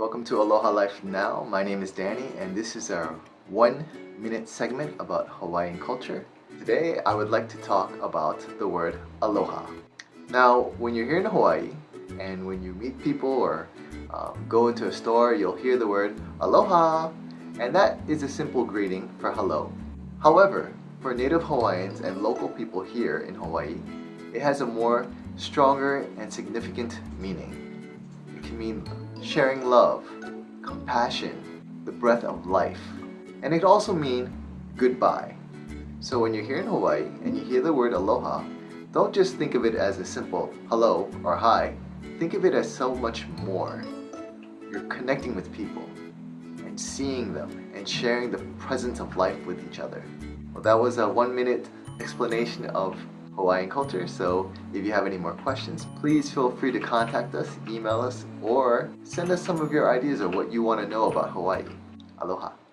Welcome to Aloha Life Now. My name is Danny and this is our one minute segment about Hawaiian culture. Today I would like to talk about the word aloha. Now when you're here in Hawaii and when you meet people or um, go into a store you'll hear the word aloha and that is a simple greeting for hello. However, for native Hawaiians and local people here in Hawaii, it has a more stronger and significant meaning. Can mean sharing love, compassion, the breath of life. And it also mean goodbye. So when you're here in Hawaii and you hear the word aloha, don't just think of it as a simple hello or hi. Think of it as so much more. You're connecting with people and seeing them and sharing the presence of life with each other. Well, that was a one minute explanation of Hawaiian culture. So if you have any more questions, please feel free to contact us, email us, or send us some of your ideas of what you want to know about Hawaii. Aloha.